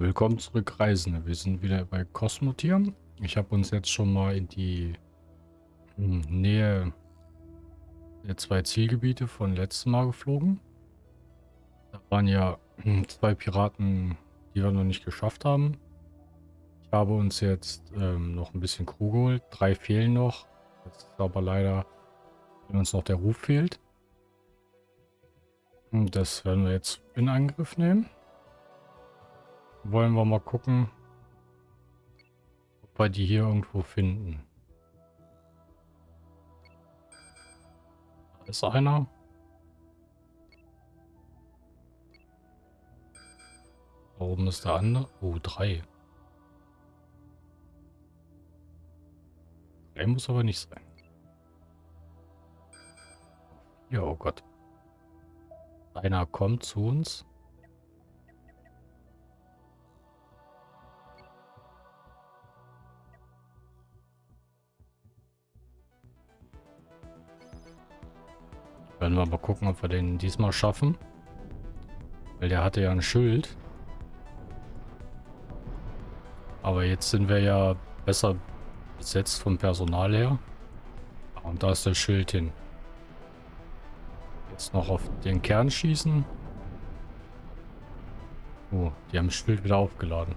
Willkommen zurück, Reisende. Wir sind wieder bei Cosmotier. Ich habe uns jetzt schon mal in die hm, Nähe der zwei Zielgebiete von letztem Mal geflogen. Da waren ja hm, zwei Piraten, die wir noch nicht geschafft haben. Ich habe uns jetzt ähm, noch ein bisschen Crew geholt. Drei fehlen noch. Jetzt ist aber leider, wenn uns noch der Ruf fehlt. Und das werden wir jetzt in Angriff nehmen wollen wir mal gucken, ob wir die hier irgendwo finden. Da ist einer. Da oben ist der andere. Oh, drei. Drei muss aber nicht sein. Ja, oh Gott. Einer kommt zu uns. Werden wir mal gucken, ob wir den diesmal schaffen. Weil der hatte ja ein Schild. Aber jetzt sind wir ja besser besetzt vom Personal her. Und da ist das Schild hin. Jetzt noch auf den Kern schießen. Oh, die haben das Schild wieder aufgeladen.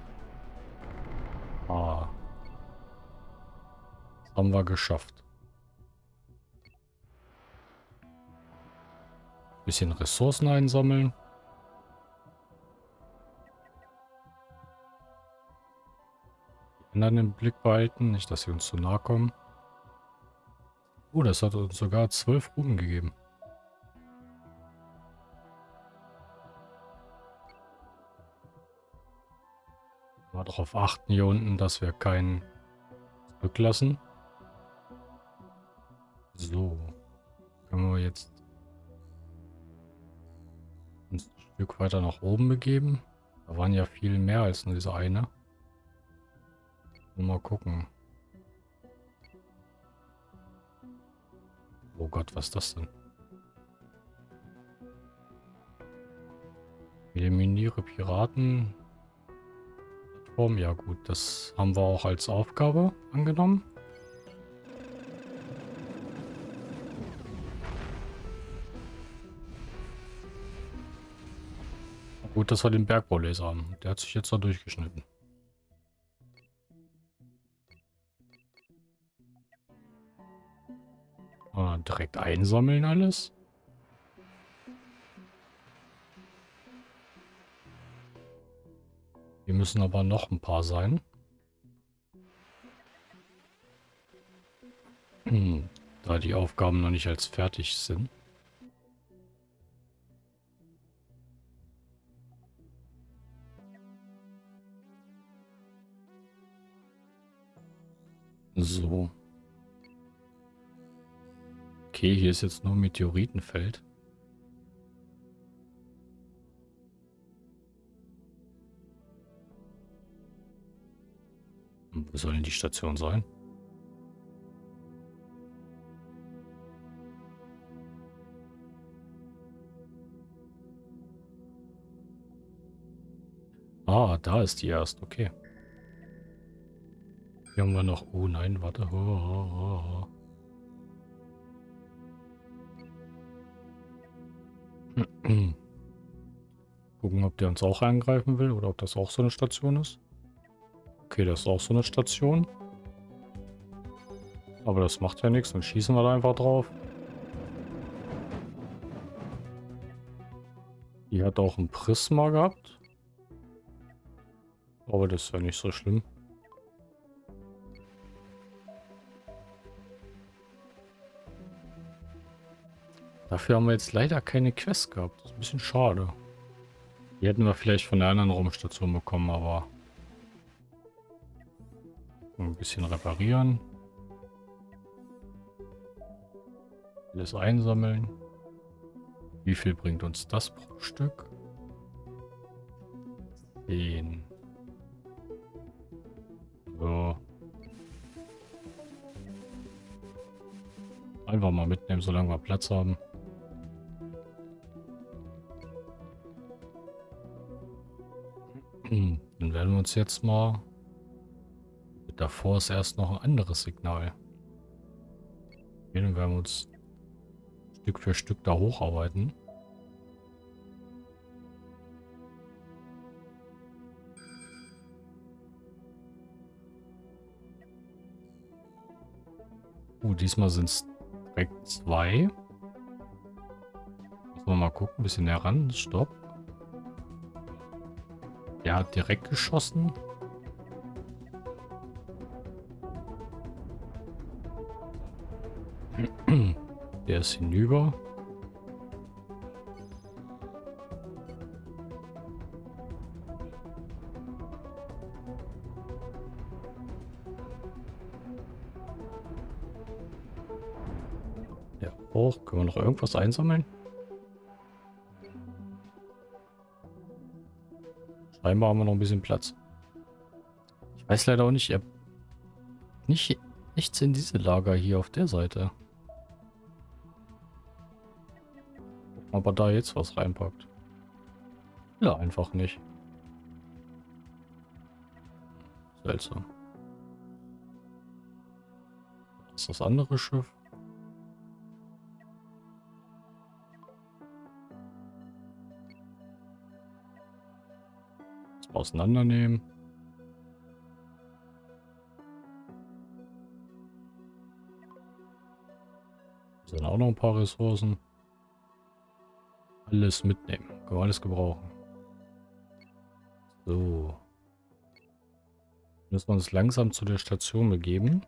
Ah. Das haben wir geschafft. Bisschen Ressourcen einsammeln. Anderen im Blick behalten, nicht, dass sie uns zu nahe kommen. Oh, das hat uns sogar zwölf Ruben gegeben. Mal darauf achten hier unten, dass wir keinen zurücklassen. So. Können wir jetzt Stück weiter nach oben begeben. Da waren ja viel mehr als nur diese eine. Mal gucken. Oh Gott, was ist das denn? Eliminiere Piraten. Ja gut, das haben wir auch als Aufgabe angenommen. Gut, dass wir den Bergbaulaser haben. Der hat sich jetzt da durchgeschnitten. Ah, direkt einsammeln alles. Hier müssen aber noch ein paar sein. Hm, da die Aufgaben noch nicht als fertig sind. So. Okay, hier ist jetzt nur Meteoritenfeld. Wo soll denn die Station sein? Ah, da ist die erst, okay. Hier haben wir noch... Oh nein, warte. Gucken, ob der uns auch angreifen will oder ob das auch so eine Station ist. Okay, das ist auch so eine Station. Aber das macht ja nichts, dann schießen wir da einfach drauf. Die hat auch ein Prisma gehabt. Aber das ist ja nicht so schlimm. Dafür haben wir jetzt leider keine Quest gehabt. Das ist ein bisschen schade. Die hätten wir vielleicht von der anderen Raumstation bekommen, aber... Ein bisschen reparieren. Alles einsammeln. Wie viel bringt uns das pro Stück? 10. So. Einfach mal mitnehmen, solange wir Platz haben. Uns jetzt mal... Davor ist erst noch ein anderes Signal. Okay, werden wir uns Stück für Stück da hocharbeiten. Uh, diesmal sind es direkt zwei. Müssen wir mal gucken, ein bisschen näher ran. Stopp. Der hat direkt geschossen. Der ist hinüber. Ja, hoch. Können wir noch irgendwas einsammeln? Scheinbar haben wir noch ein bisschen Platz. Ich weiß leider auch nicht, habt nicht, nichts in diese Lager hier auf der Seite. Ob er da jetzt was reinpackt. Ja, einfach nicht. Seltsam. Das ist das andere Schiff. Auseinandernehmen. Hier sind auch noch ein paar Ressourcen. Alles mitnehmen. Können wir alles gebrauchen. So. Müssen wir uns langsam zu der Station begeben.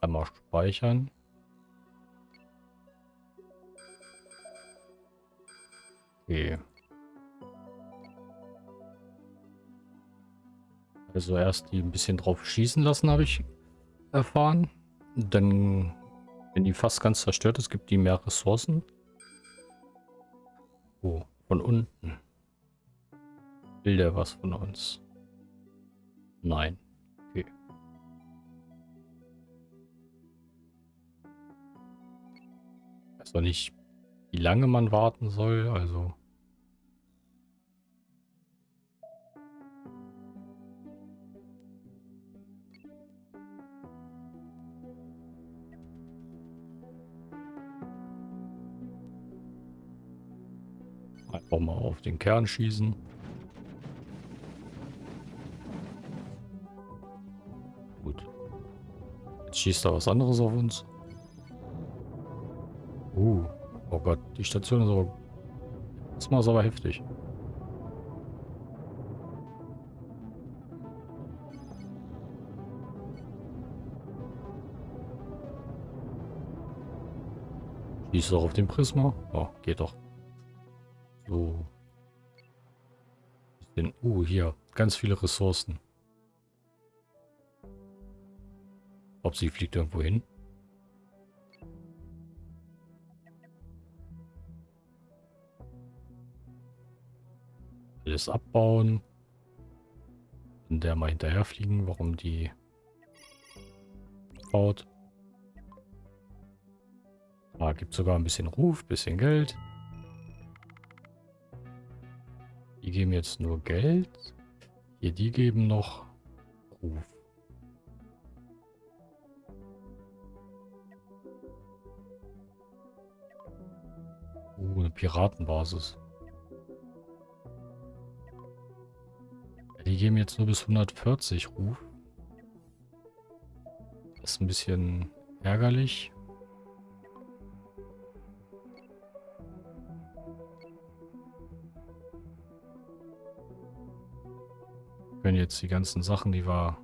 Einmal speichern. Okay. Also erst die ein bisschen drauf schießen lassen, habe ich erfahren. Dann, wenn die fast ganz zerstört ist, gibt die mehr Ressourcen. Oh, von unten. Will der was von uns? Nein. Okay. Ich weiß noch nicht, wie lange man warten soll, also... Einfach mal auf den Kern schießen. Gut. Jetzt schießt da was anderes auf uns. Uh. Oh Gott, die Station ist aber... Das ist aber heftig. Schießt auch auf den Prisma. Oh, geht doch. Den, uh, hier. Ganz viele Ressourcen. Ob sie fliegt irgendwo hin? Alles abbauen. Und der mal hinterher fliegen, warum die baut. Ah, gibt sogar ein bisschen Ruf, bisschen Geld. Geben jetzt nur Geld. Hier, die geben noch Ruf. Uh, eine Piratenbasis. Die geben jetzt nur bis 140 Ruf. Das ist ein bisschen ärgerlich. Jetzt die ganzen Sachen, die wir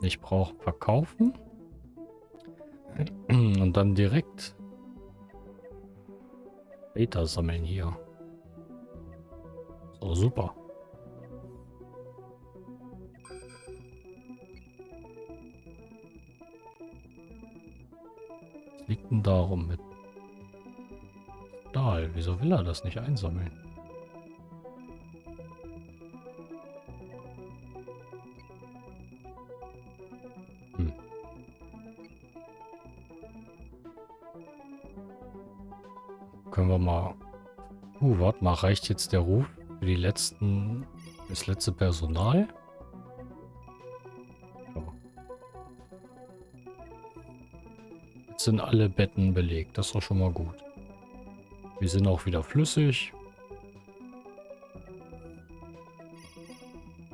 nicht brauchen, verkaufen. Und dann direkt Beta sammeln hier. So, super. Was liegt denn darum mit Stahl? Wieso will er das nicht einsammeln? Können wir mal... Uh, warte mal, reicht jetzt der Ruf für die letzten Das letzte Personal. Jetzt sind alle Betten belegt. Das ist doch schon mal gut. Wir sind auch wieder flüssig.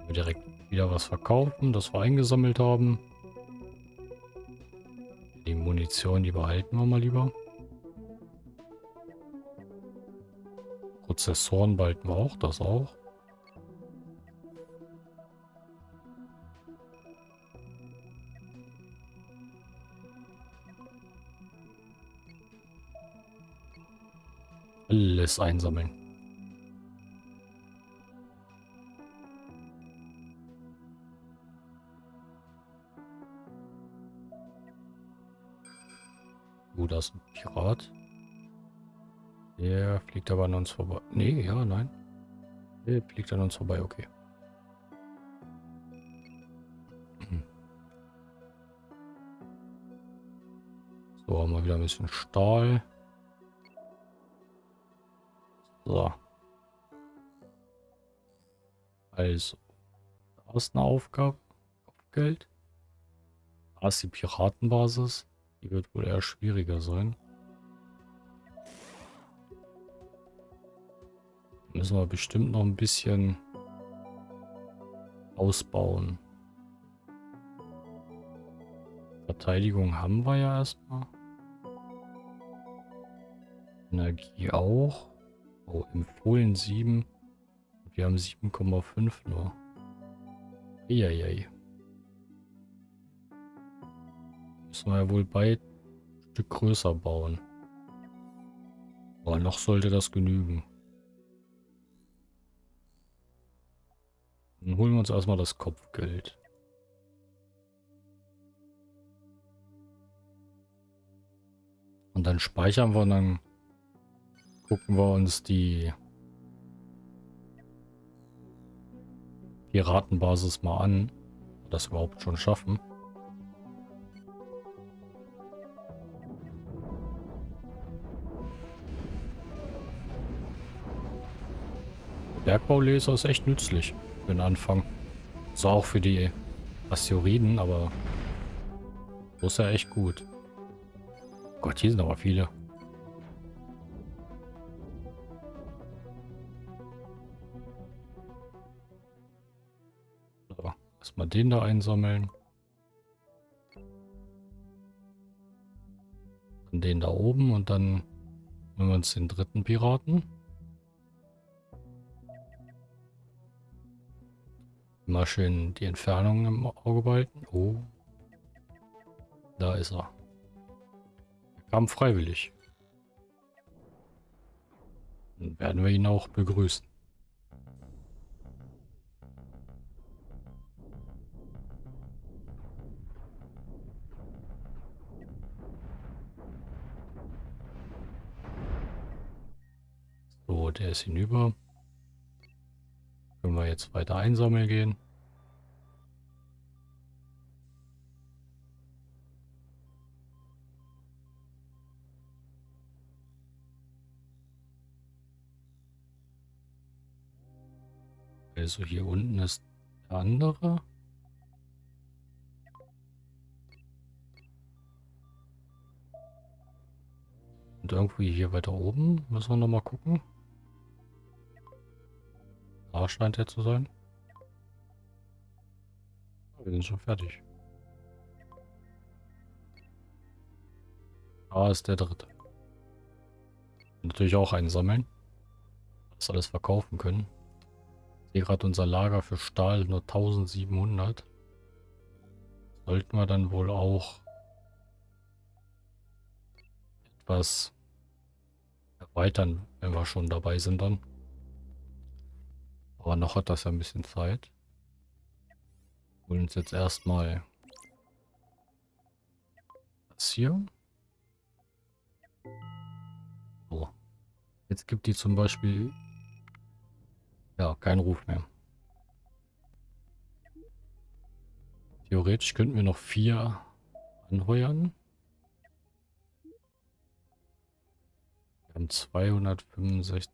Wir direkt wieder was verkaufen, das wir eingesammelt haben. Die Munition, die behalten wir mal lieber. Prozessoren wir auch, das auch. Alles einsammeln. Uh, da ist ein Pirat. Der fliegt aber an uns vorbei. Nee, ja, nein. Der fliegt an uns vorbei, okay. So, haben wir wieder ein bisschen Stahl. So. Also. Da ist eine Aufgabe. Kopfgeld. Da ist die Piratenbasis. Die wird wohl eher schwieriger sein. Müssen wir bestimmt noch ein bisschen ausbauen. Verteidigung haben wir ja erstmal. Energie auch. Oh, empfohlen 7. Wir haben 7,5 nur. Eieiei. Müssen wir ja wohl ein Stück größer bauen. Aber noch sollte das genügen. Dann holen wir uns erstmal das Kopfgeld. Und dann speichern wir und dann gucken wir uns die Piratenbasis mal an. Das überhaupt schon schaffen. Bergbaulaser ist echt nützlich für den Anfang. So auch für die Asteroiden, aber so ist ja echt gut. Gott, hier sind aber viele. Erstmal den da einsammeln. Dann den da oben und dann nehmen wir uns den dritten Piraten. Mal schön die Entfernung im Auge behalten. Oh. Da ist er. Er kam freiwillig. Dann werden wir ihn auch begrüßen. So, der ist hinüber. Können wir jetzt weiter einsammeln gehen. Also hier unten ist der andere. Und irgendwie hier weiter oben müssen wir noch mal gucken. Da scheint er zu sein. Wir sind schon fertig. Da ist der dritte. Natürlich auch einsammeln. Das alles verkaufen können. Ich sehe gerade unser Lager für Stahl nur 1700. Sollten wir dann wohl auch etwas erweitern, wenn wir schon dabei sind dann. Aber noch hat das ja ein bisschen Zeit. Holen uns jetzt erstmal das hier. So. Jetzt gibt die zum Beispiel ja keinen Ruf mehr. Theoretisch könnten wir noch vier anheuern. Wir haben 265.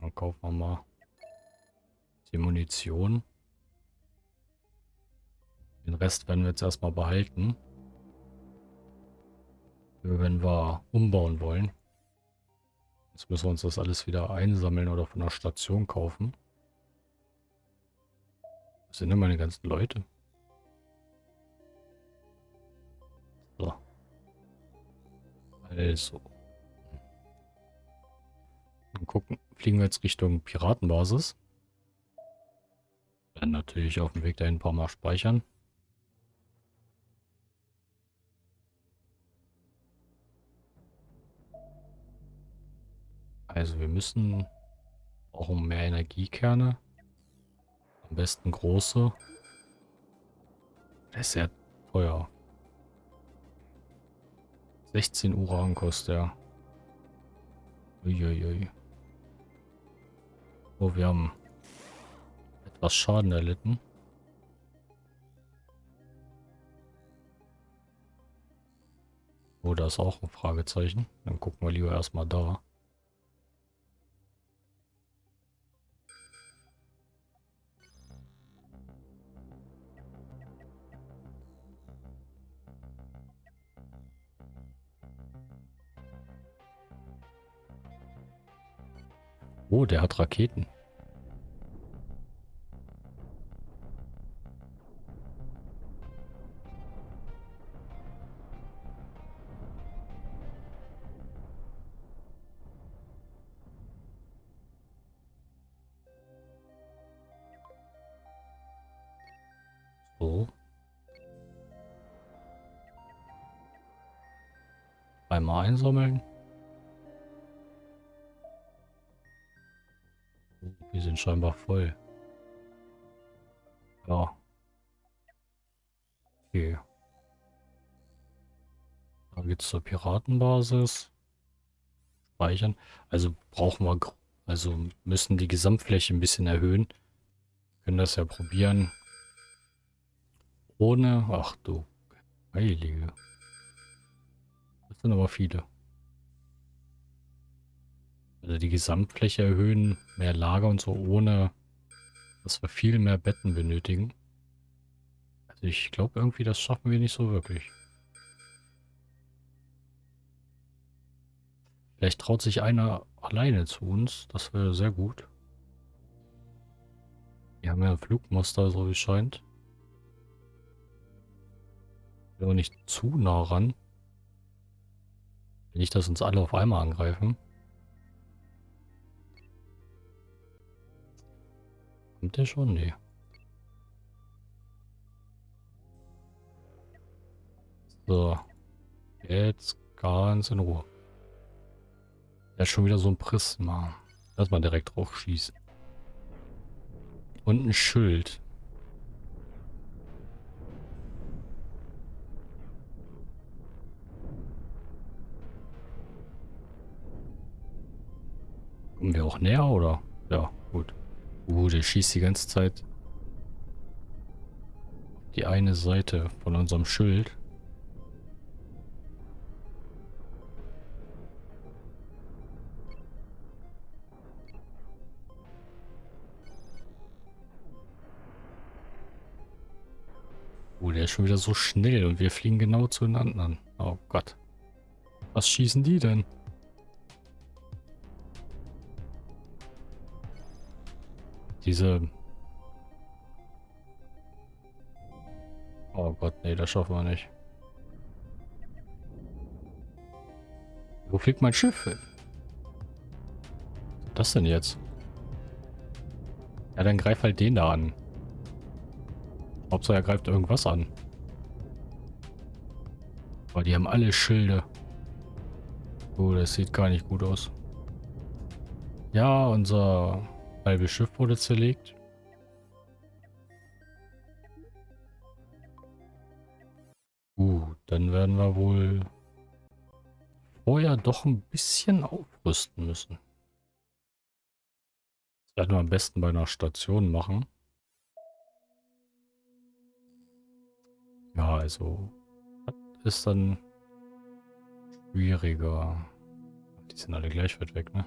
Dann kaufen wir mal Die Munition. Den Rest werden wir jetzt erstmal behalten. Wenn wir umbauen wollen. Jetzt müssen wir uns das alles wieder einsammeln oder von der Station kaufen. Was sind denn meine ganzen Leute? So. Also. Dann gucken, fliegen wir jetzt Richtung Piratenbasis. Dann natürlich auf dem Weg dahin ein paar Mal speichern. Also wir müssen auch um mehr Energiekerne. Am besten große. Das ist sehr teuer. 16 Uran kostet er. Uiuiui. Oh, wir haben etwas Schaden erlitten. Oh, da ist auch ein Fragezeichen. Dann gucken wir lieber erstmal da. Oh, der hat Raketen. Einmal einsammeln. Wir sind scheinbar voll. Ja. Okay. Da geht's zur Piratenbasis. Speichern. Also brauchen wir, also müssen die Gesamtfläche ein bisschen erhöhen. können das ja probieren. Ohne, ach du Heilige. Sind aber viele. Also die Gesamtfläche erhöhen, mehr Lager und so, ohne dass wir viel mehr Betten benötigen. Also ich glaube irgendwie, das schaffen wir nicht so wirklich. Vielleicht traut sich einer alleine zu uns. Das wäre sehr gut. Wir haben ja ein Flugmuster, so wie es scheint. Aber nicht zu nah ran. Nicht, dass uns alle auf einmal angreifen. Kommt der schon? Nee. So. Jetzt ganz in Ruhe. Der ist schon wieder so ein Prisma. Lass mal direkt drauf schießen. Und ein Schild. Kommen wir auch näher, oder? Ja, gut. Uh, der schießt die ganze Zeit die eine Seite von unserem Schild. Oh, der ist schon wieder so schnell und wir fliegen genau zu den. Oh Gott. Was schießen die denn? Diese... Oh Gott, nee, das schaffen wir nicht. Wo fliegt mein Schiff hin? Was das denn jetzt? Ja, dann greif halt den da an. Hauptsache er greift irgendwas an. Aber die haben alle Schilde. Oh, das sieht gar nicht gut aus. Ja, unser Halbe Schiff wurde zerlegt. Gut, dann werden wir wohl vorher doch ein bisschen aufrüsten müssen. Das werden wir am besten bei einer Station machen. Ja, also das ist dann schwieriger. Die sind alle gleich weit weg, ne?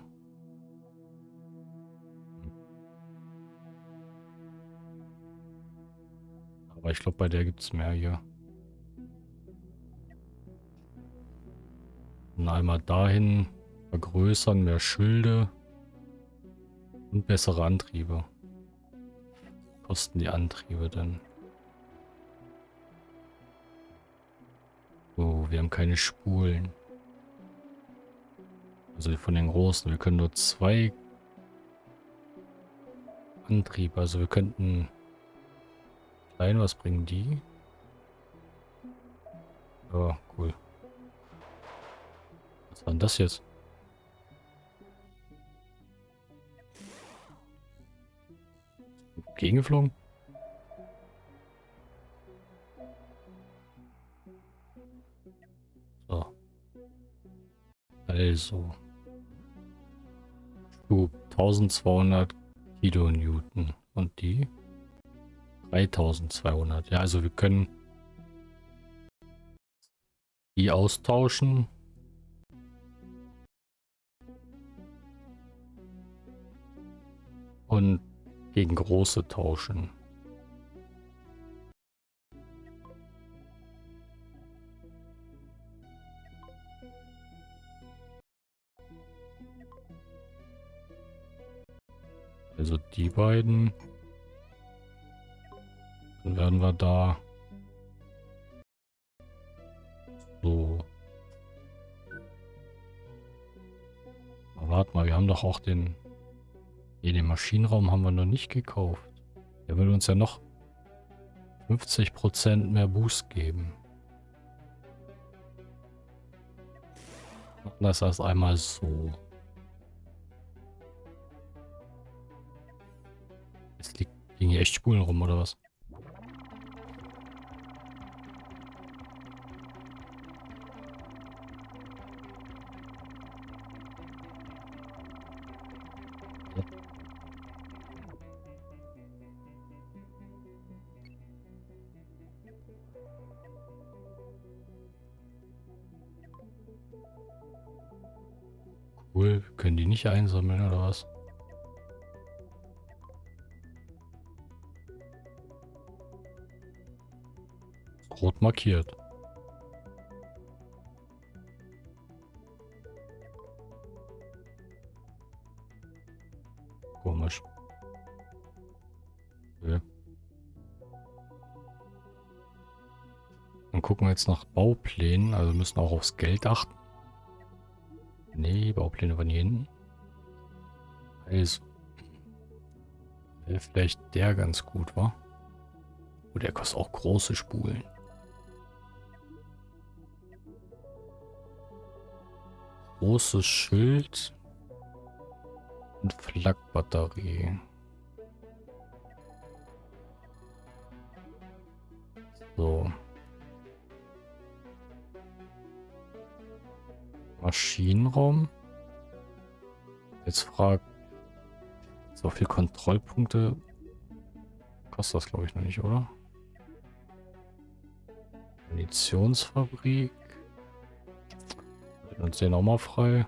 Aber ich glaube, bei der gibt es mehr hier. Und einmal dahin vergrößern, mehr Schilde und bessere Antriebe. Kosten die Antriebe denn? Oh, wir haben keine Spulen. Also von den großen. Wir können nur zwei Antriebe. Also wir könnten klein, was bringen die? Oh, cool. Was war denn das jetzt? Gegengeflogen? So. Also. Schub 1200 Kilonewton. Und die? 3200. Ja, also wir können die austauschen. Und gegen große tauschen. Also die beiden. Dann werden wir da so. Warte mal, wir haben doch auch den... Nee, den Maschinenraum haben wir noch nicht gekauft. Der will uns ja noch 50% mehr Boost geben. Das erst einmal so. Jetzt liegen hier echt Spulen rum, oder was? Nicht einsammeln oder was? Rot markiert. Komisch. Okay. Dann gucken wir jetzt nach Bauplänen. Also müssen auch aufs Geld achten. Nee, Baupläne waren hier hinten. Also. Wäre vielleicht der ganz gut, war. Oh, der kostet auch große Spulen. Großes Schild. Und Flakbatterie. So. Maschinenraum. Jetzt fragt, so viel Kontrollpunkte kostet das glaube ich noch nicht, oder? Munitionsfabrik. Wir uns den auch mal frei.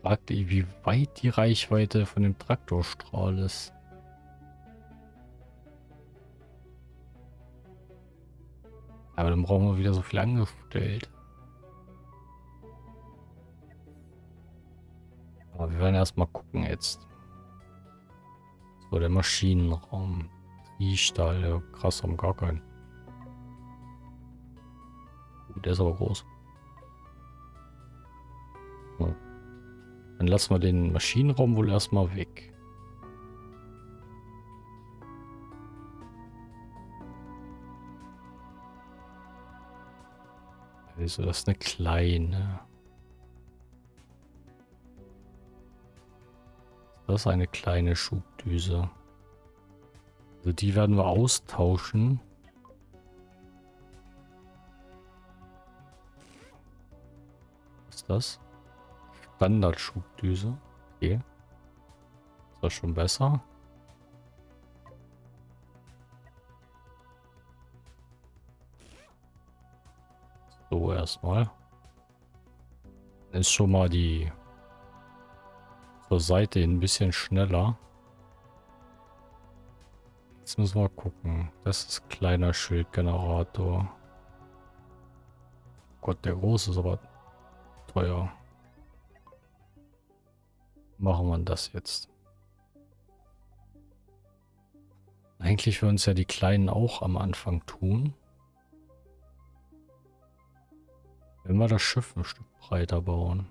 Fragt ihr, wie weit die Reichweite von dem Traktorstrahl ist. Aber dann brauchen wir wieder so viel angestellt. Wir werden erstmal gucken jetzt. So, der Maschinenraum. Triestahl, ja, krass, haben gar keinen. Uh, der ist aber groß. So. Dann lassen wir den Maschinenraum wohl erstmal weg. Also das ist eine kleine. Das ist eine kleine Schubdüse. Also die werden wir austauschen. Was ist das? Standardschubdüse. Okay. Ist das schon besser? So, erstmal. Ist schon mal die zur Seite hin ein bisschen schneller. Jetzt müssen wir gucken. Das ist kleiner Schildgenerator. Gott, der große ist aber teuer. Machen wir das jetzt. Eigentlich würden es ja die Kleinen auch am Anfang tun. Wenn wir das Schiff ein Stück breiter bauen.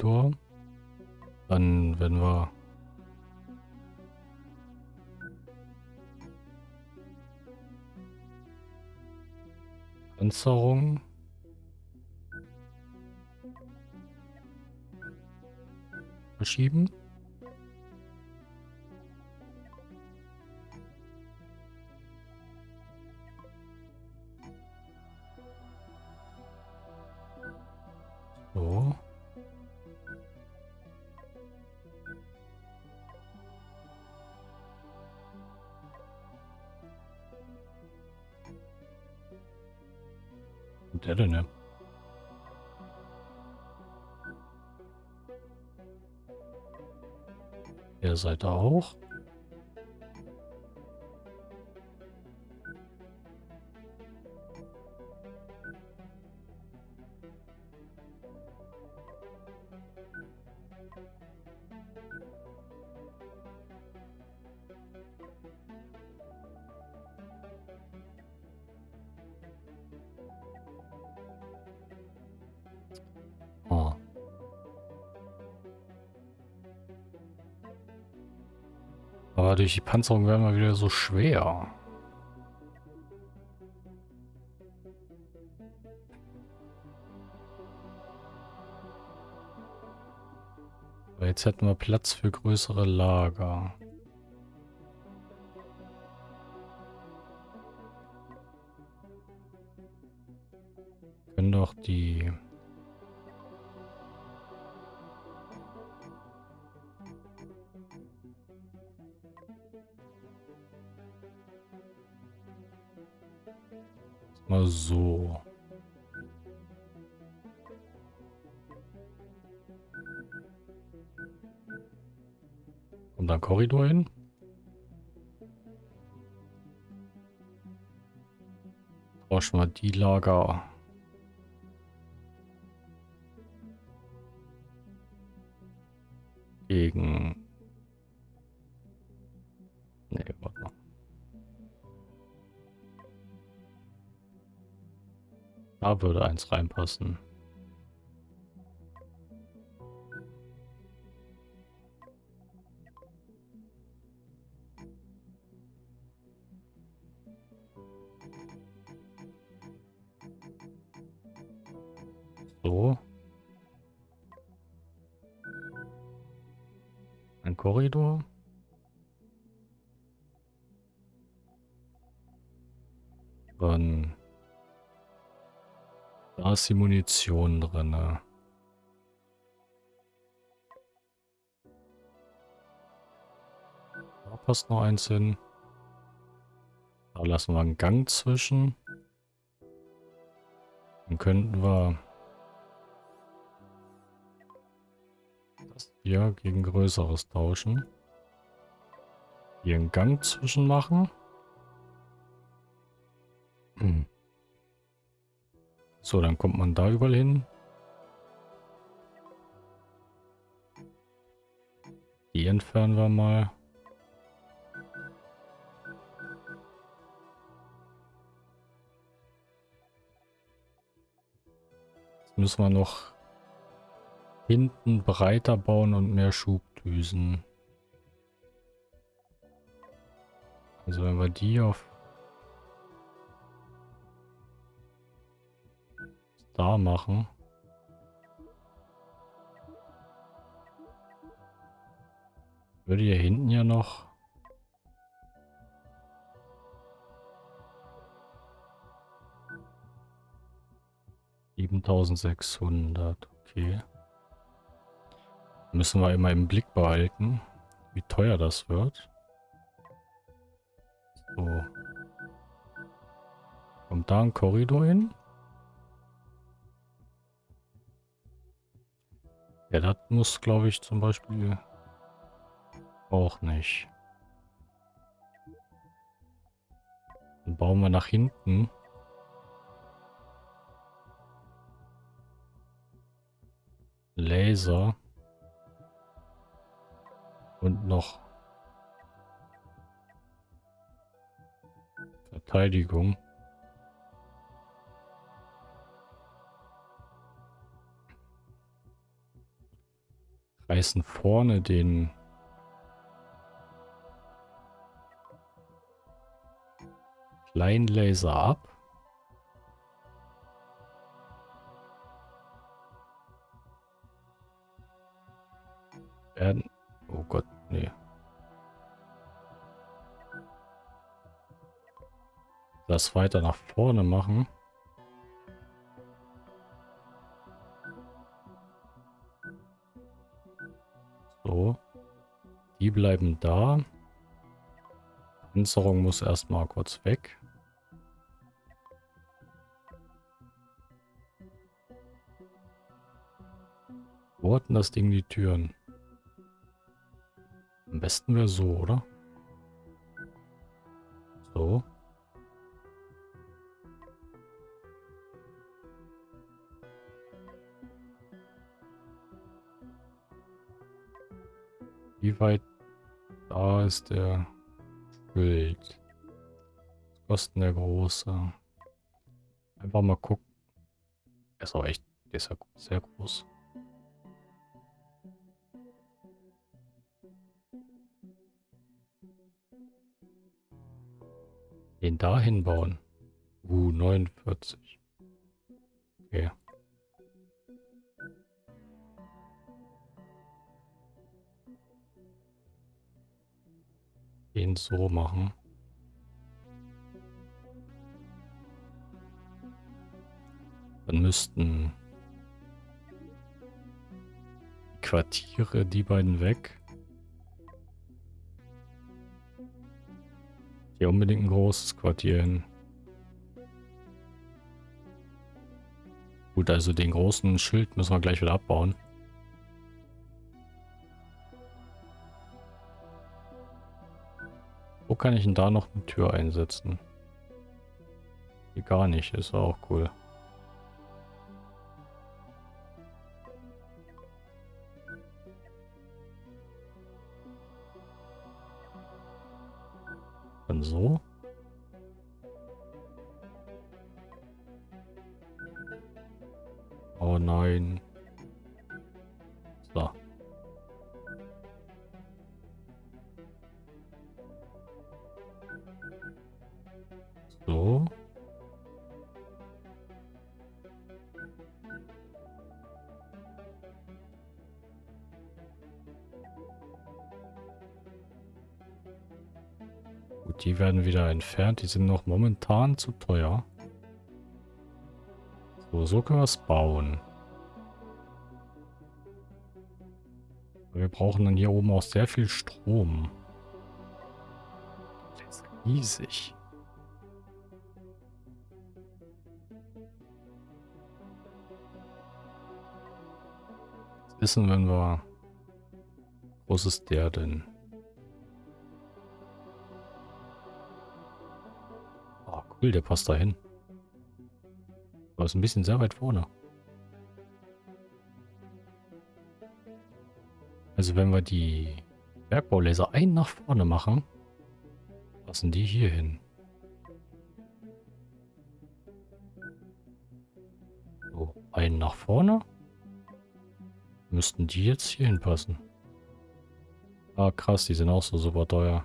Korridor. Dann werden wir Panzerung. Verschieben. Denn, ja? Der Seite auch. Durch die Panzerung werden wir wieder so schwer. Aber jetzt hätten wir Platz für größere Lager. Können doch die So. Kommt da ein Korridor hin? Tauschen wir die Lager. Gegen... Da würde eins reinpassen. Da ist die Munition drin. Da passt noch eins hin. Da lassen wir einen Gang zwischen. Dann könnten wir das hier gegen Größeres tauschen. Hier einen Gang zwischen machen. Hm. So, dann kommt man da überall hin. Die entfernen wir mal. Jetzt müssen wir noch hinten breiter bauen und mehr Schubdüsen. Also wenn wir die auf da machen. Würde hier hinten ja noch... Siebentausendsechshundert, okay. Müssen wir immer im Blick behalten, wie teuer das wird. So. Kommt da ein Korridor hin? Ja, das muss, glaube ich, zum Beispiel auch nicht. Dann bauen wir nach hinten. Laser. Und noch Verteidigung. Reißen vorne den kleinen Laser ab. Werden. Oh Gott, nee. Das weiter nach vorne machen. So. Die bleiben da. Panzerung muss erstmal kurz weg. Wo hat denn das Ding die Türen? Am besten wäre so, oder? So. Wie weit da ist der Schild? Was kostet der große? Einfach mal gucken. Der ist auch echt, der ist ja sehr groß. Den da hinbauen. Uh, 49. Okay. Den so machen. Dann müssten die Quartiere, die beiden weg. Hier unbedingt ein großes Quartier hin. Gut, also den großen Schild müssen wir gleich wieder abbauen. Kann ich denn da noch eine Tür einsetzen? Hier gar nicht, ist auch cool. Dann so. Oh nein. So. So. Gut, die werden wieder entfernt. Die sind noch momentan zu teuer. So, so können wir es bauen. Wir brauchen dann hier oben auch sehr viel Strom. Das ist riesig. Wissen, wenn wir... Wo ist der denn? Oh, cool, der passt da hin. Aber ist ein bisschen sehr weit vorne. Also wenn wir die Bergbaulaser einen nach vorne machen, passen die hier hin. So, einen nach vorne. Müssten die jetzt hier hinpassen. Ah, krass, die sind auch so super teuer.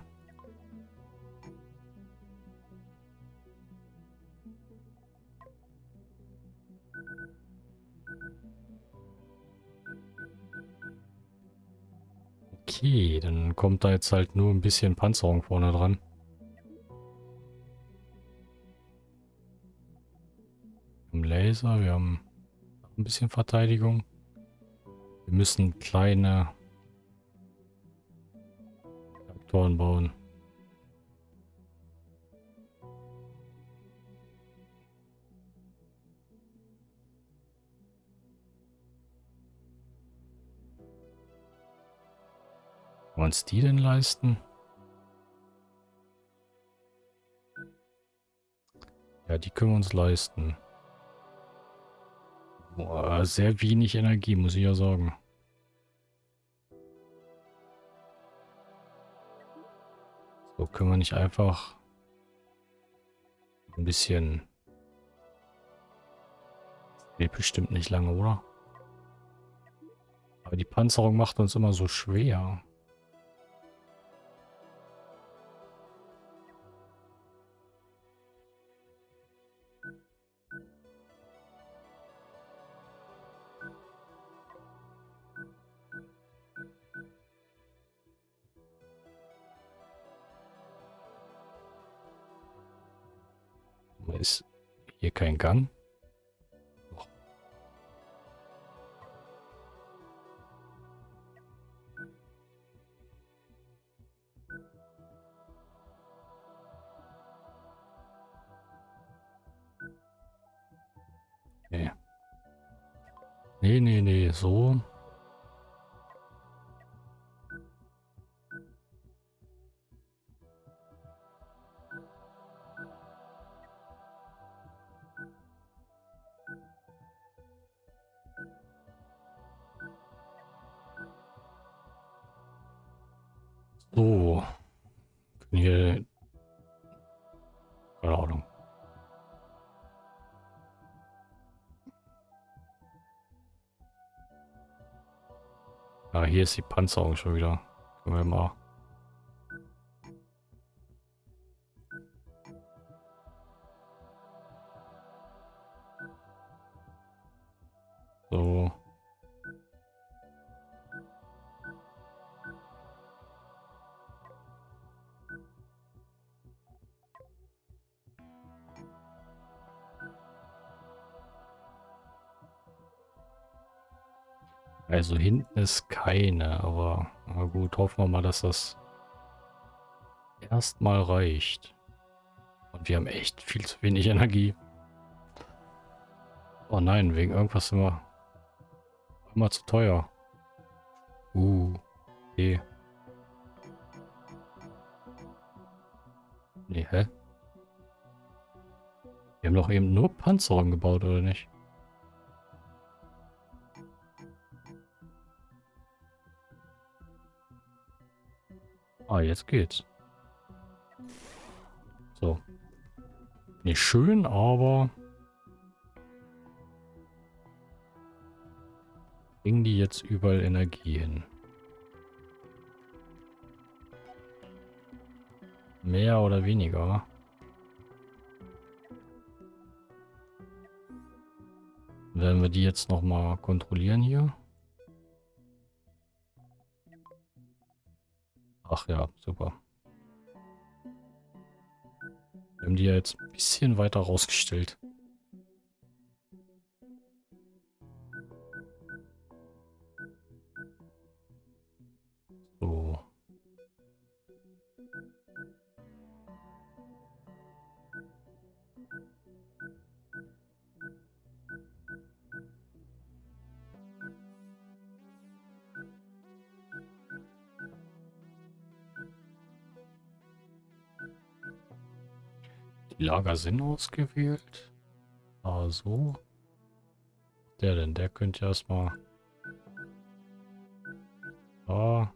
Okay, dann kommt da jetzt halt nur ein bisschen Panzerung vorne dran. Wir haben Laser, wir haben ein bisschen Verteidigung. Wir müssen kleine Reaktoren bauen. Uns die denn leisten? Ja, die können wir uns leisten. Boah, sehr wenig Energie, muss ich ja sagen. So, können wir nicht einfach ein bisschen... Geht bestimmt nicht lange, oder? Aber die Panzerung macht uns immer so schwer. Hier hier ist die Panzerung schon wieder. Können wir mal... So. Also hinten ist keine, aber na gut, hoffen wir mal, dass das erstmal reicht. Und wir haben echt viel zu wenig Energie. Oh nein, wegen irgendwas sind wir immer zu teuer. Uh, okay. Nee, hä? Wir haben doch eben nur Panzerung gebaut, oder nicht? Ah, jetzt geht's. So. Nicht schön, aber... Bringen die jetzt überall Energie hin? Mehr oder weniger? Werden wir die jetzt nochmal kontrollieren hier? Ach ja, super. Wir haben die ja jetzt ein bisschen weiter rausgestellt. Lager Sinn ausgewählt. Also. Der denn, der könnte erstmal... Da.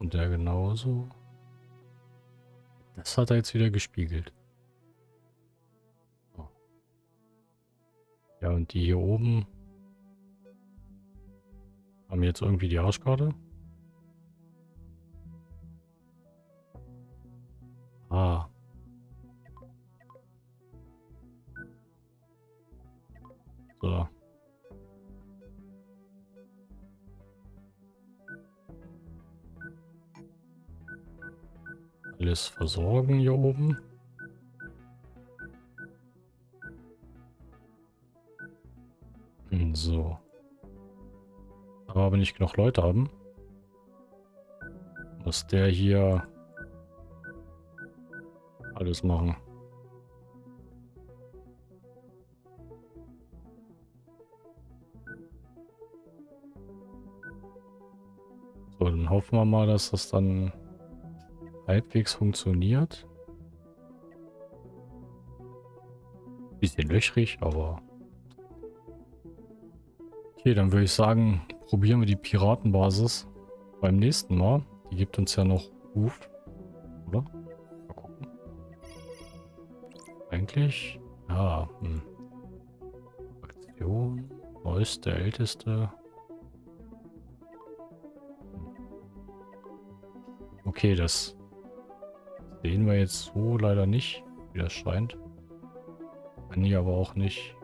Und der genauso. Das hat er jetzt wieder gespiegelt. Ja, und die hier oben haben jetzt irgendwie die Arschkarte. Alles versorgen hier oben. So. Aber wenn ich genug Leute haben, muss der hier alles machen. So, dann hoffen wir mal, dass das dann halbwegs funktioniert. Bisschen löchrig, aber Okay, dann würde ich sagen, probieren wir die Piratenbasis beim nächsten Mal. Die gibt uns ja noch Ruf. Oder? Mal gucken. Eigentlich? Ja. Hm. Aktion. Neueste, älteste. Okay, das sehen wir jetzt so leider nicht, wie das scheint. Kann ich aber auch nicht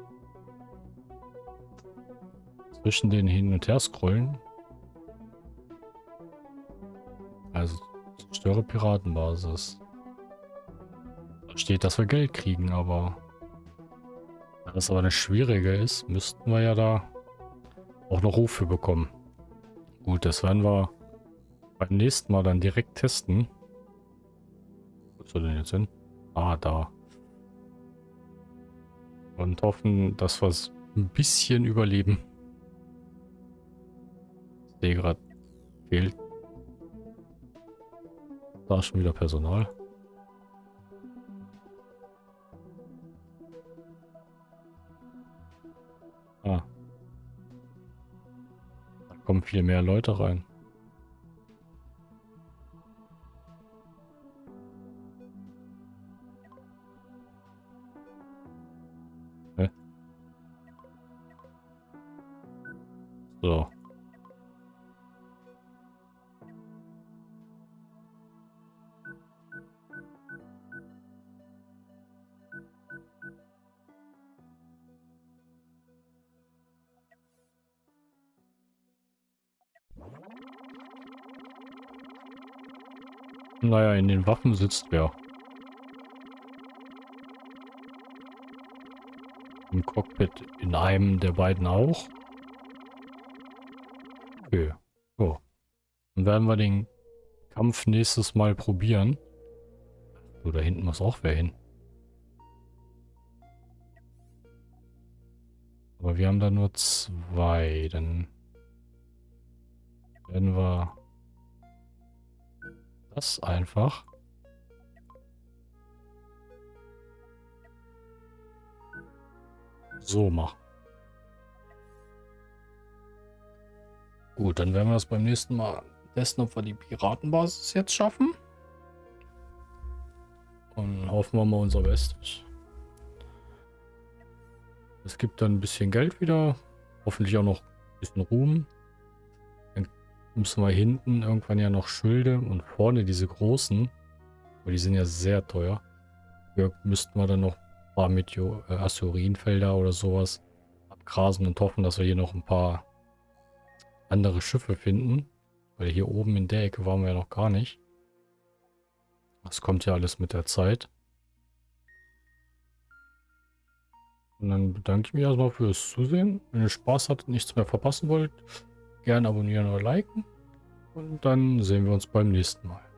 zwischen den hin und her scrollen. Also zerstöre Piratenbasis. Da steht, dass wir Geld kriegen, aber da das aber eine schwierige ist, müssten wir ja da auch noch Rufe bekommen. Gut, das werden wir beim nächsten Mal dann direkt testen. Ist er denn jetzt hin? Ah, da. Und hoffen, dass wir es ein bisschen überleben sehe gerade, fehlt da schon wieder Personal. Ah. Da kommen viel mehr Leute rein. So. Naja, in den Waffen sitzt wer? Im Cockpit in einem der beiden auch. Dann werden wir den Kampf nächstes Mal probieren. So, da hinten muss auch wer hin. Aber wir haben da nur zwei. Dann werden wir das einfach. So machen. Gut, dann werden wir das beim nächsten Mal testen, ob wir die Piratenbasis jetzt schaffen. Und hoffen wir mal unser Bestes. Es gibt dann ein bisschen Geld wieder. Hoffentlich auch noch ein bisschen Ruhm müssen wir hinten irgendwann ja noch Schilde und vorne diese großen. Aber die sind ja sehr teuer. Hier müssten wir dann noch ein paar Meteor äh, Asteroidenfelder oder sowas abgrasen und hoffen, dass wir hier noch ein paar andere Schiffe finden. Weil hier oben in der Ecke waren wir ja noch gar nicht. Das kommt ja alles mit der Zeit. Und dann bedanke ich mich erstmal fürs Zusehen. Wenn ihr Spaß hattet, nichts mehr verpassen wollt, Gerne abonnieren oder liken. Und dann sehen wir uns beim nächsten Mal.